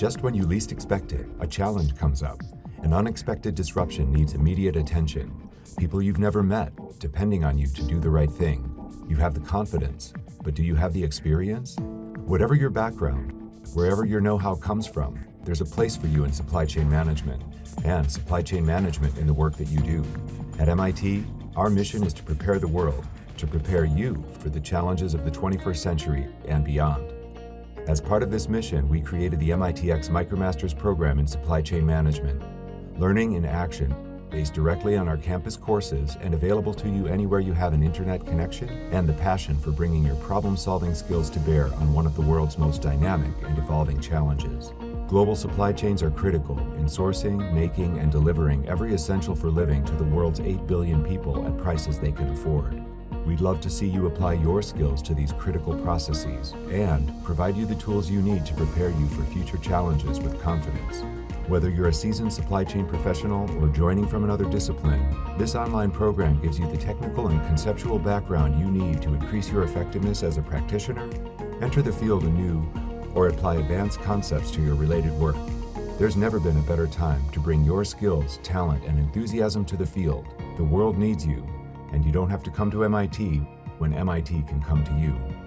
Just when you least expect it, a challenge comes up. An unexpected disruption needs immediate attention. People you've never met, depending on you to do the right thing. You have the confidence, but do you have the experience? Whatever your background, wherever your know-how comes from, there's a place for you in supply chain management and supply chain management in the work that you do. At MIT, our mission is to prepare the world, to prepare you for the challenges of the 21st century and beyond. As part of this mission, we created the MITx MicroMasters program in supply chain management. Learning in action, based directly on our campus courses and available to you anywhere you have an internet connection and the passion for bringing your problem-solving skills to bear on one of the world's most dynamic and evolving challenges. Global supply chains are critical in sourcing, making, and delivering every essential for living to the world's 8 billion people at prices they can afford. We'd love to see you apply your skills to these critical processes and provide you the tools you need to prepare you for future challenges with confidence. Whether you're a seasoned supply chain professional or joining from another discipline, this online program gives you the technical and conceptual background you need to increase your effectiveness as a practitioner, enter the field anew, or apply advanced concepts to your related work. There's never been a better time to bring your skills, talent, and enthusiasm to the field. The world needs you, and you don't have to come to MIT when MIT can come to you.